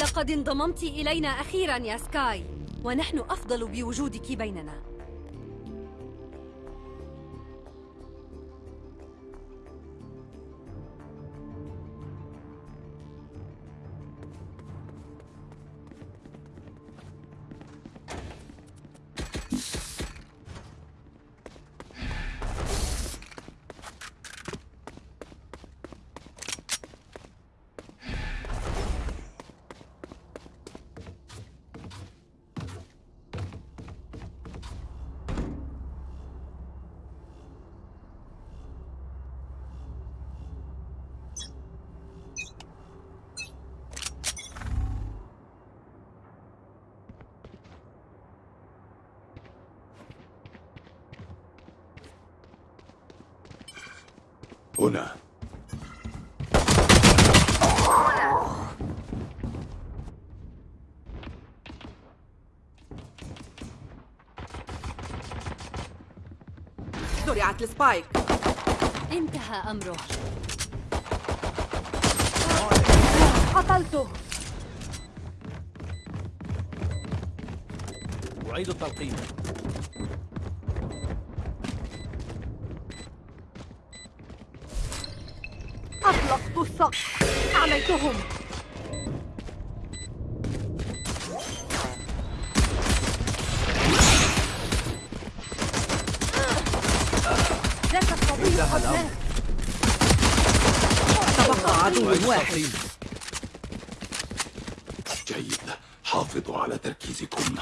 لقد انضممت إلينا أخيرا يا سكاي ونحن أفضل بوجودك بيننا. زرعت السبايك. انتهى أمره. قتلته. أعيد التلقيم أطلقت السقف أعميتهم واحد. جيد. حافظوا على تركيزكم.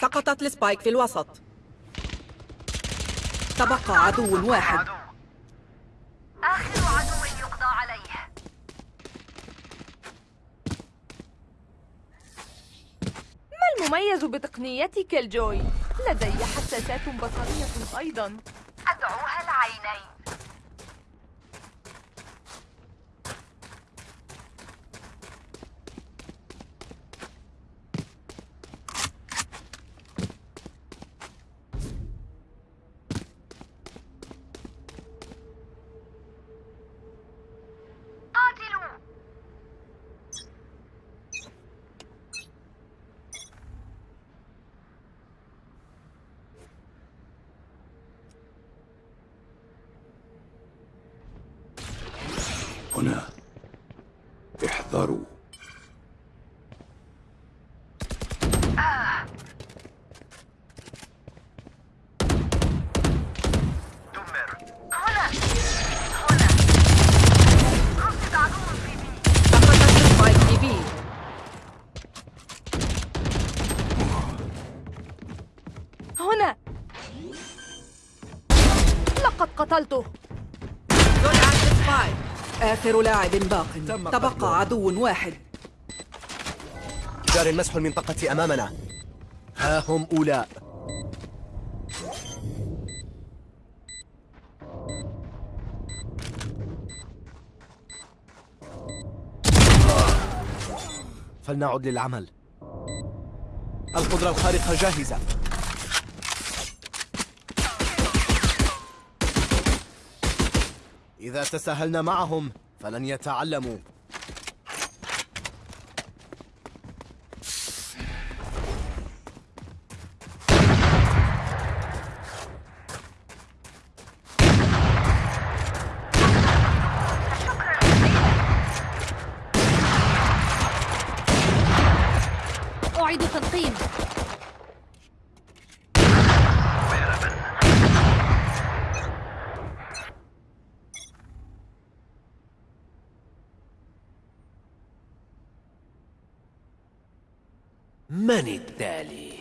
سقطت السبايك في الوسط. تبقى عدو واحد. آخر عدو يقضى عليه. ما المميز بتقنيتك الجوي؟ لدي حساسات بصرية أيضا أدعوها العينين قاتلوا هنا احذروا هنا هنا رصد عدو في B سقطت ال spike في B هنا لقد قتلته. آخر لاعب باق. تبقى قتله. عدو واحد. جار مسح المنطقة أمامنا. ها هم أولاء فلنعد للعمل. القدرة الخارقة جاهزة. إذا تساهلنا معهم فلن يتعلموا أعيد تلقيم من التالي؟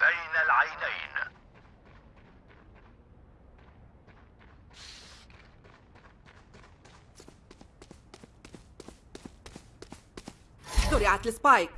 بين العينين زرعت السبايك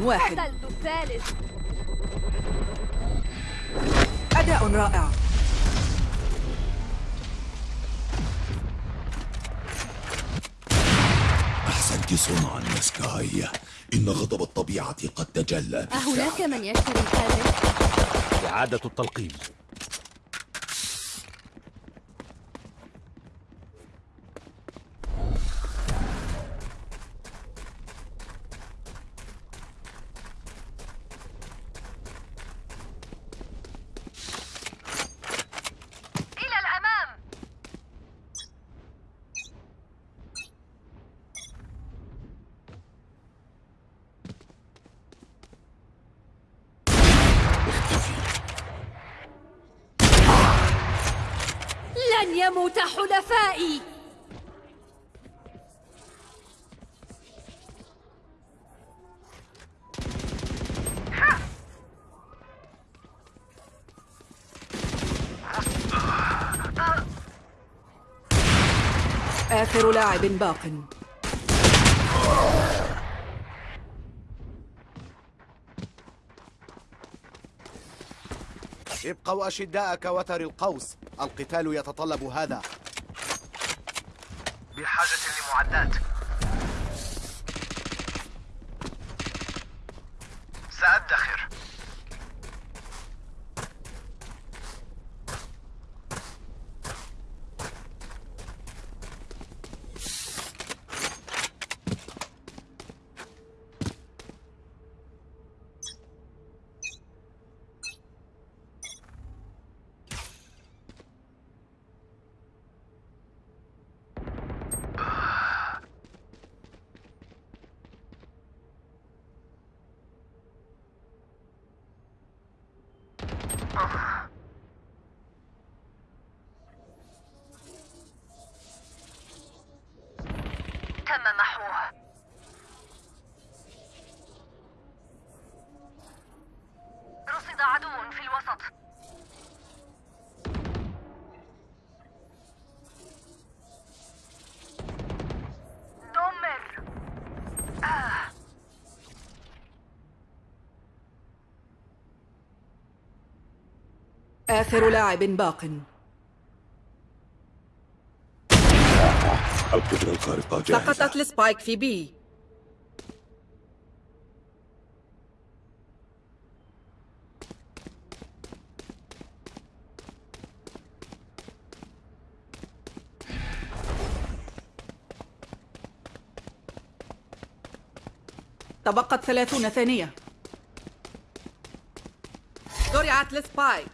واحد. الثالث أداء رائع. أحسنت صنعا يا سكاي إن غضب الطبيعة قد تجلى. أهناك من يشتري هذا؟ إعادة التلقيم. لاعب باق. ابقوا أشداء كوتر القوس. القتال يتطلب هذا. بحاجة لمعدات سأدخر تم محوه رصد عدو دمر آه. آخر لاعب باق. القدرة الخارقة جاهزة. سقطت ال spike في B. تبقت ثلاثون ثانية. زرعت ال spike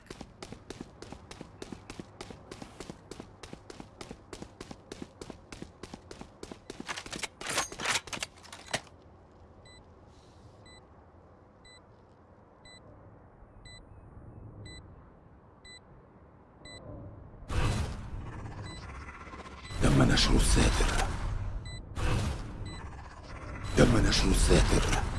تم نشر الساتر نشر الساتر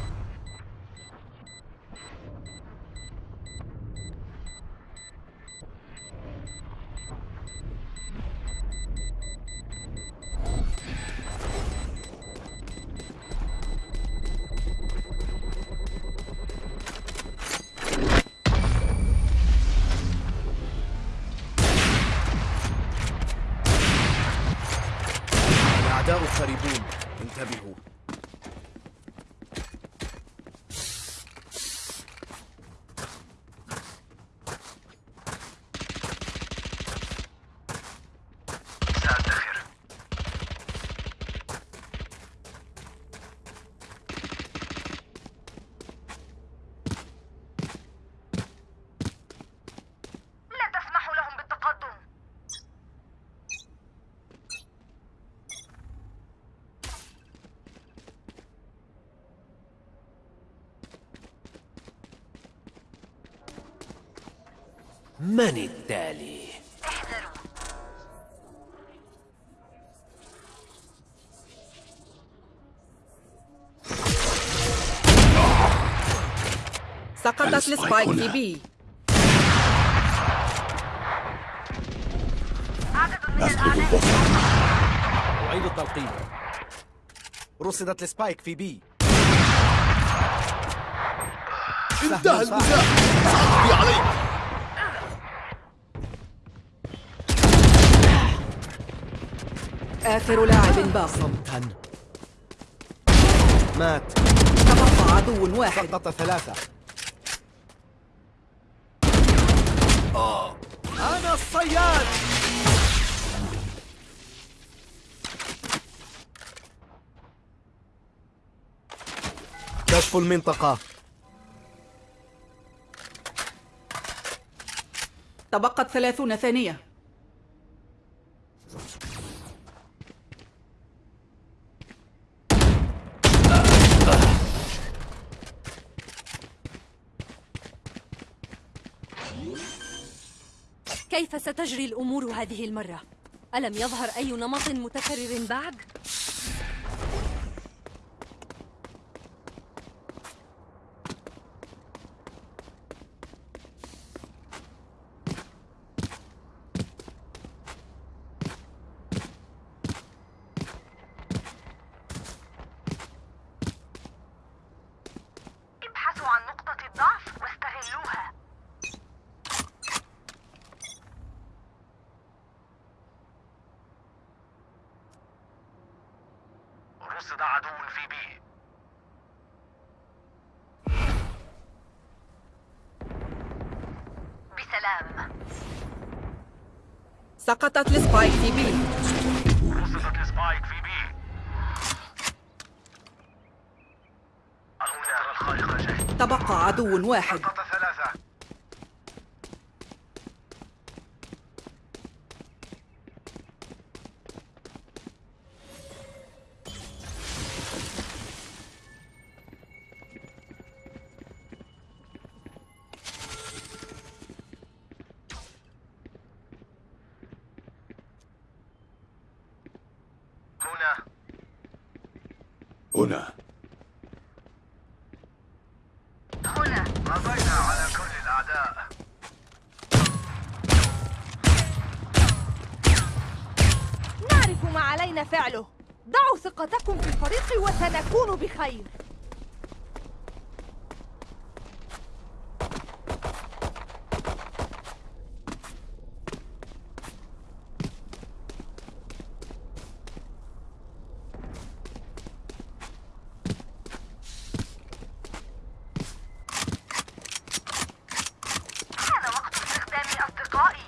من التالي؟ احذروا سقطت ال spike هنا. في B. البصر أعيد التلقيم. رصدت ال spike في B. انتهى النزاع سأقضي عليك. آخر لاعب باق صمتا مات. تبقى عدو واحد. سقط ثلاثة. أنا الصياد. كشف المنطقة. تبقت ثلاثون ثانية. كيف ستجري الأمور هذه المرة؟ ألم يظهر أي نمط متكرر بعد؟ ابحثوا عن نقطة الضعف واستغلوها رصد عدو في B بسلام سقطت ال spike في B. ال spike في B. المناورة الخارقة جاهزة تبقى عدو واحد سقط ثلاثة هنا هنا هنا قضينا على كل الأعداء نعرف ما علينا فعله ضعوا ثقتكم في الفريق وسنكون بخير حان وقت استخدام أصدقائي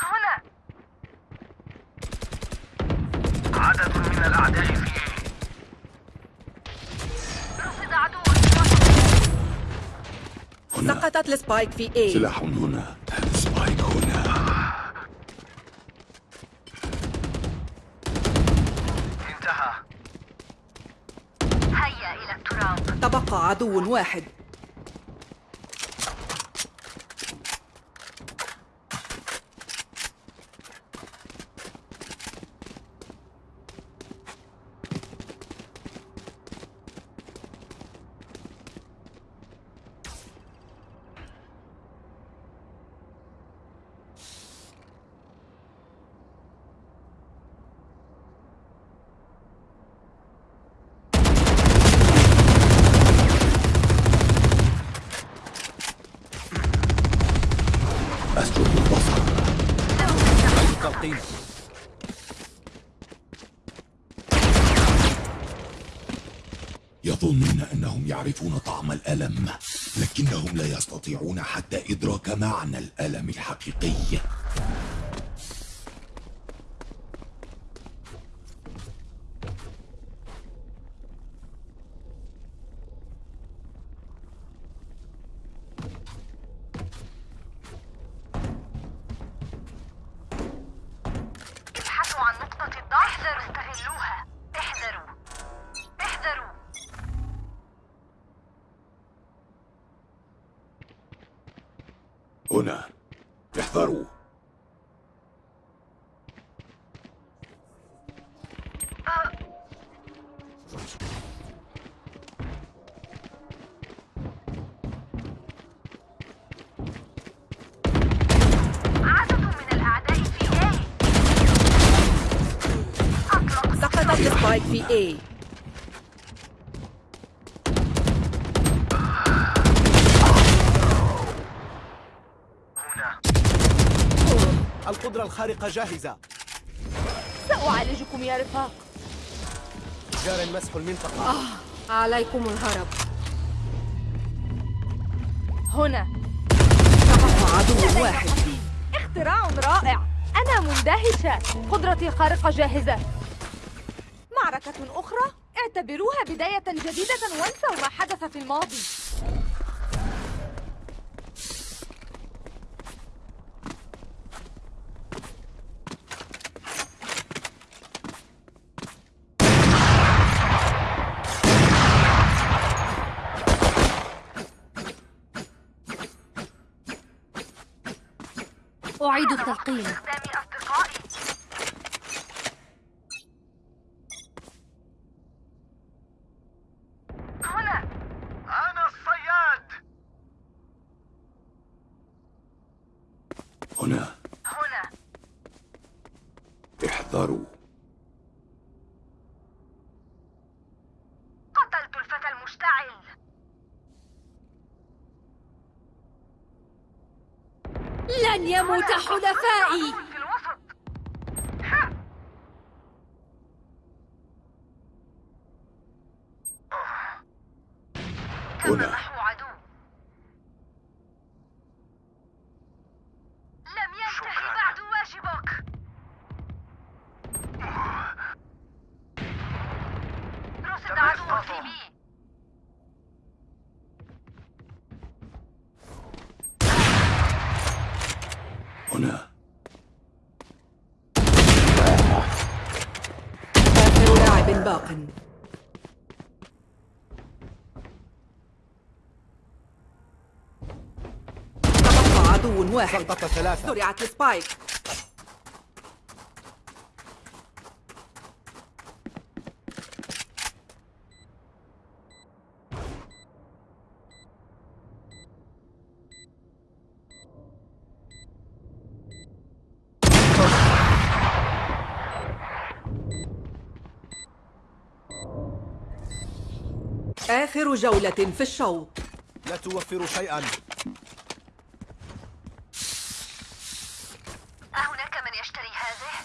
هنا عدد من الأعداء في رصد عدو سقطت ال spike في A سلاح هنا spike هنا. انتهى. هيا إلى التراب. تبقى عدو واحد أسجد البصر تلقيم يظنون أنهم يعرفون طعم الألم لكنهم لا يستطيعون حتى إدراك معنى الألم الحقيقي. هنا. احذروا. في A. الخارقة جاهزة. سأعالجكم يا رفاق. جار مسح المنطقة. عليكم الهرب. هنا. تبقى عدو واحد اختراع رائع. أنا مندهشة. قدرتي الخارقة جاهزة. معركة أخرى؟ اعتبروها بداية جديدة وانسوا ما حدث في الماضي. أعيد التلقين قدام أصدقائي هنا أنا الصياد هنا هنا احذروا قتلت الفتى المشتعل لن يموت حلفائي في الوسط تم هنا. محو عدو لم ينتهي بعد واجبك رصد عدو في بي هنا آخر باق تبقى عدو واحد. سقط ثلاثة. زرعت السبايك. جولة في الشوط. لا توفر شيئا. أهناك من يشتري هذه؟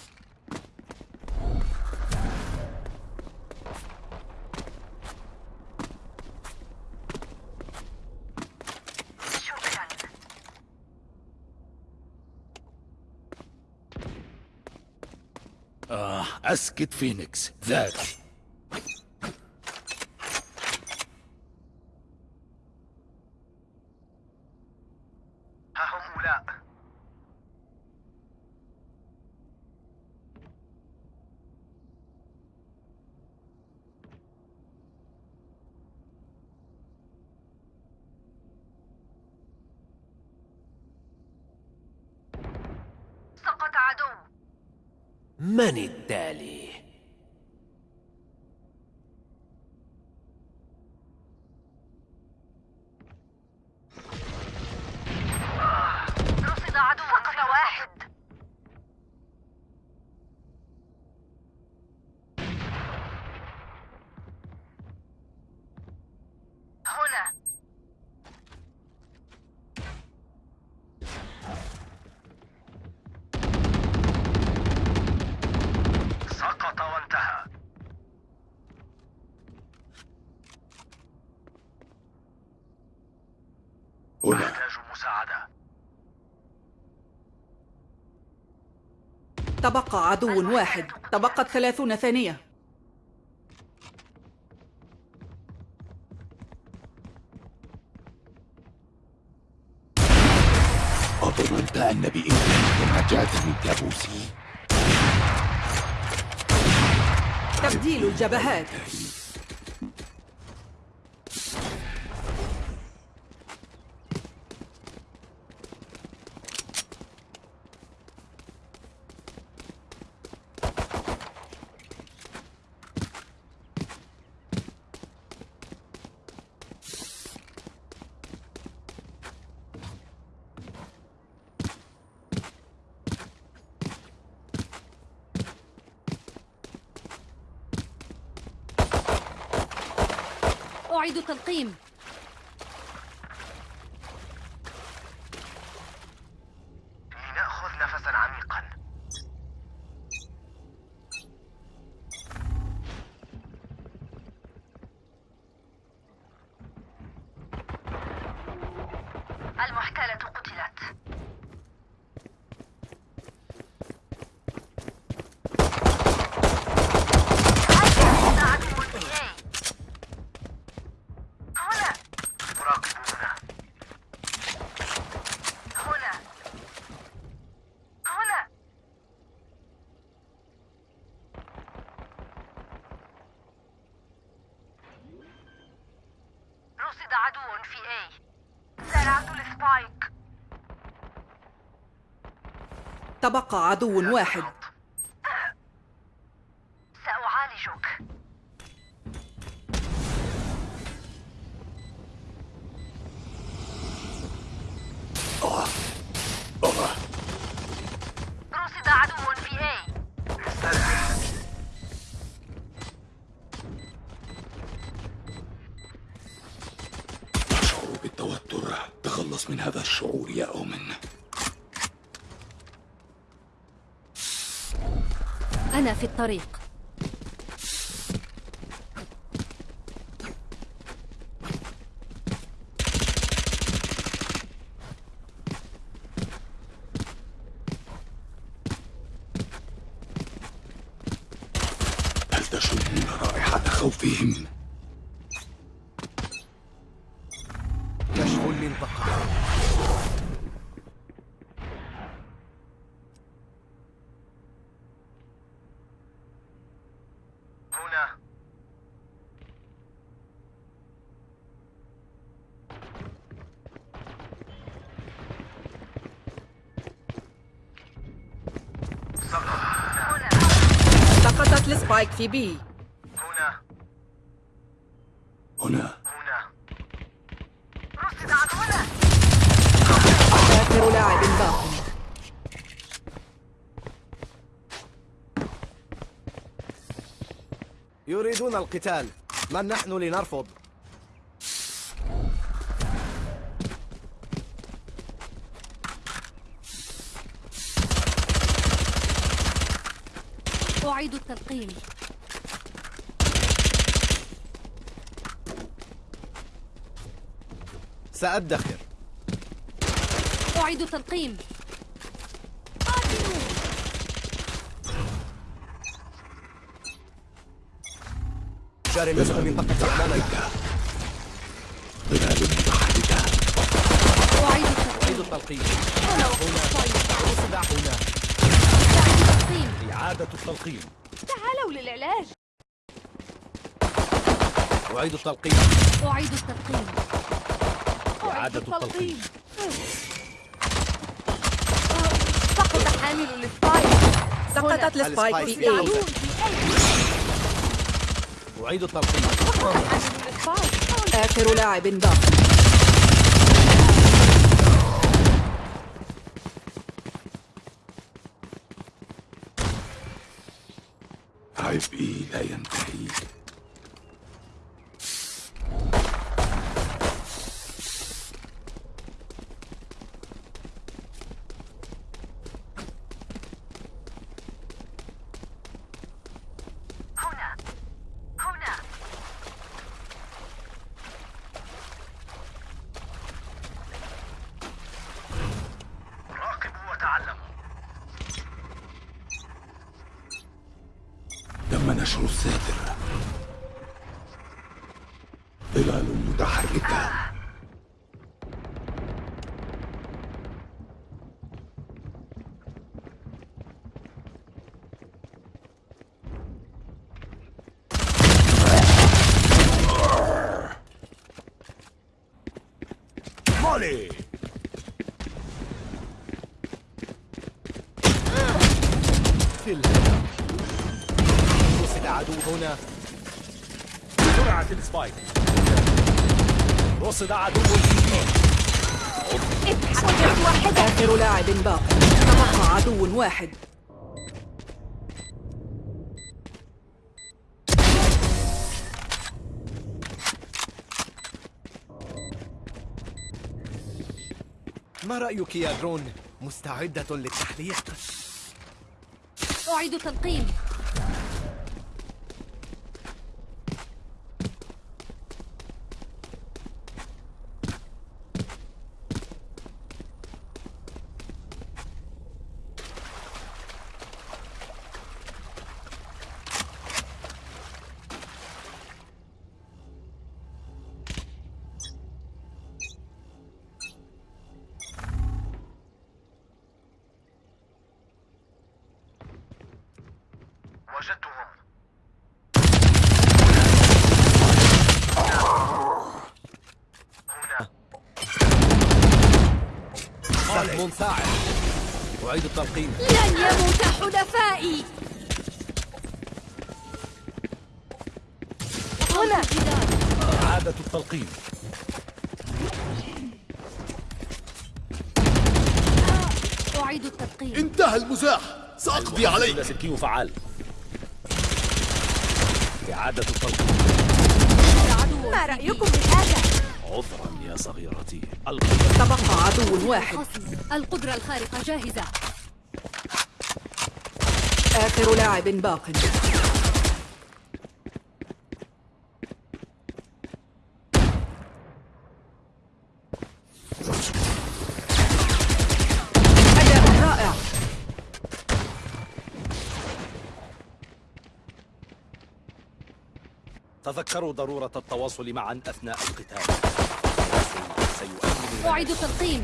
شكرا. آه أسكت فينيكس ذاك ها هم أولاء سقط عدو من التالي؟ رصد عدو سقط واحد هنا سقط وانتهى هنا أحتاج مساعدة تبقى عدو واحد. تبقت ثلاثون ثانية. أظننت أن بإمكانك النجاة من كابوسي تبديل الجبهات. أعيد التلقيم لنأخذ نفسا عميقا المحتالة قتلت هذا عدو في A. هنا مراقبون هنا هنا رصد عدو في A زرعت السبايك تبقى عدو واحد سأعالجك رصد عدو في A أشعر بالتوتر تخلص من هذا الشعور يا أومن أنا في الطريق. السبايك في بي. هنا. هنا. هنا. رصد عدونا آخر لاعب باق يريدون القتال. من نحن لنرفض؟ أعيد التلقيم سأدخر. أعيد التلقيم. جاري نصف منطقة أمامنا ظلال متحركة أعيد التلقيم أعيد التلقيم. هنا. رصد هنا. إعادة التلقيم. تعالوا للعلاج. أعيد التلقيم. أعيد التلقيم. إعادة التلقيم. سقط حامل السبايك سقطت السبايك في في أعيد التلقيم. A حامل السبايك آخر لاعب باق عبئي لا ينتهي هنا هنا راقبوا وتعلموا تم نشر سبايك رصد عدو واحد آخر لاعب باق. تبقى عدو واحد. ما رأيك يا درون؟ مستعدة للتحليق؟ أعيد تلقيم. أعيد التلقيم انتهى المزاح. سأقضي عليك. لاسلكي فعال. إعادة التلقيم عدو ما رأيكم بهذا؟ عذرا يا صغيرتي. تبقى عدو واحد. القدرة الخارقة جاهزة. آخر لاعب باق أداء رائع تذكروا ضرورة التواصل معا أثناء القتال. سيؤمن أعيد تلقيم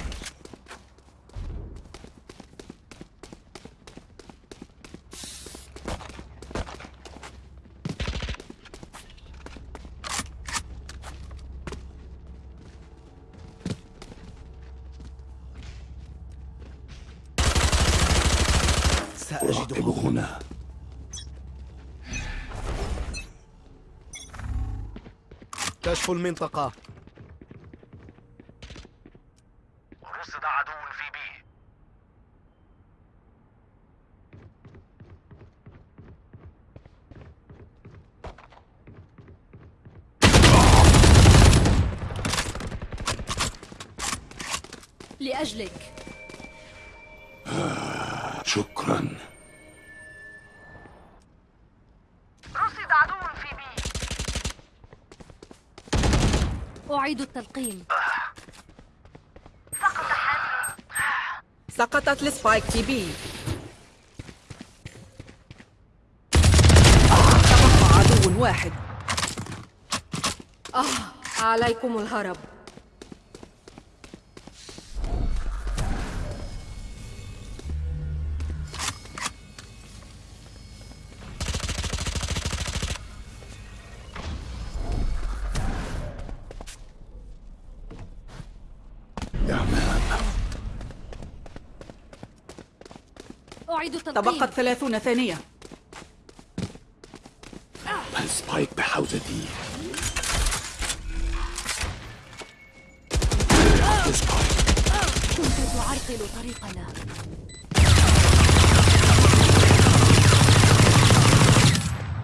سأجدهم هنا. كشف المنطقة رصد عدو في بي لأجلك شكرا رصد عدو في B حامل سقطت ال spike في B. تبقى عدو واحد. آه عليكم الهرب. أعيد التلقيم تبقت ثلاثون ثانية. ال spike بحوزتي كنت تعرقل طريقنا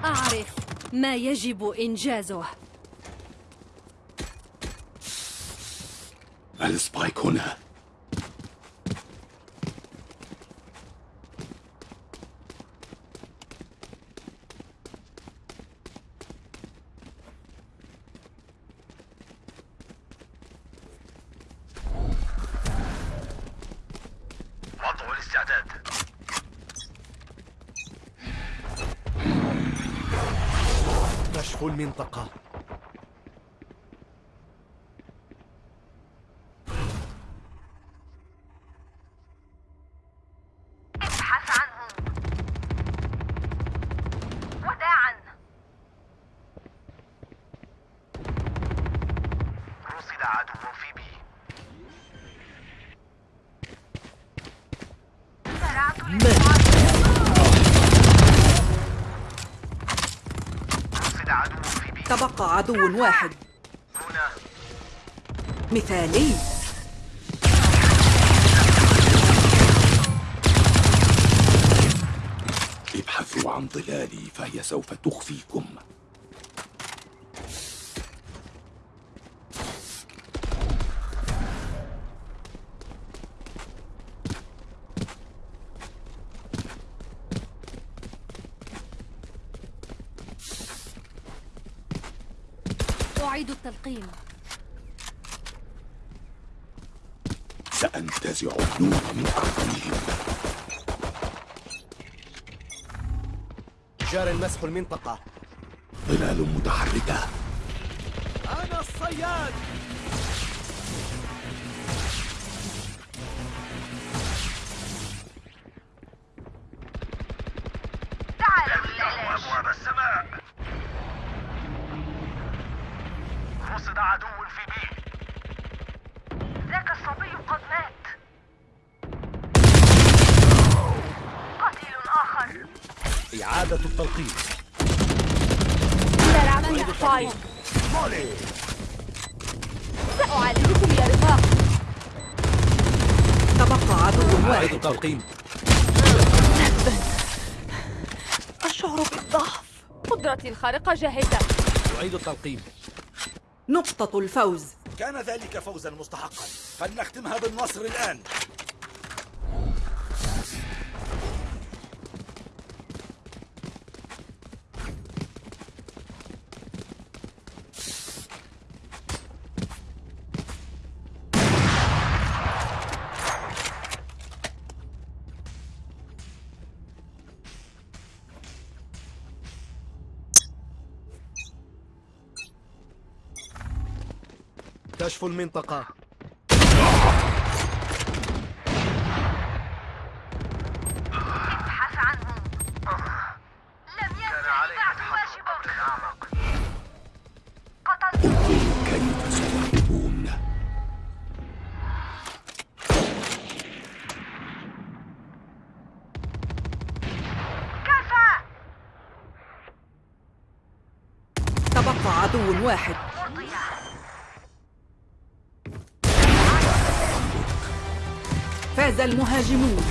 أعرف ما يجب إنجازه. ال spike هنا وضع الاستعداد كشف المنطقة ابحث عنه وداعا رصد عدو في بي زرعت رصد عدو في بي تبقى عدو واحد. مثالي. ابحثوا عن ظلالي فهي سوف تخفيكم. التلقيم سأنتزع النور من أعينهم جار مسح المنطقة. ظلال متحركة. أنا الصياد! العمل فايل سأعالجكم يا رفاق تبقى عدو أعيد واحد. التلقيم. أشعر بالضعف. قدرتي الخارقة جاهزة. أعيد التلقيم. نقطة الفوز. كان ذلك فوزا مستحقا. فلنختمها بالنصر الآن. المنطقة. Imagino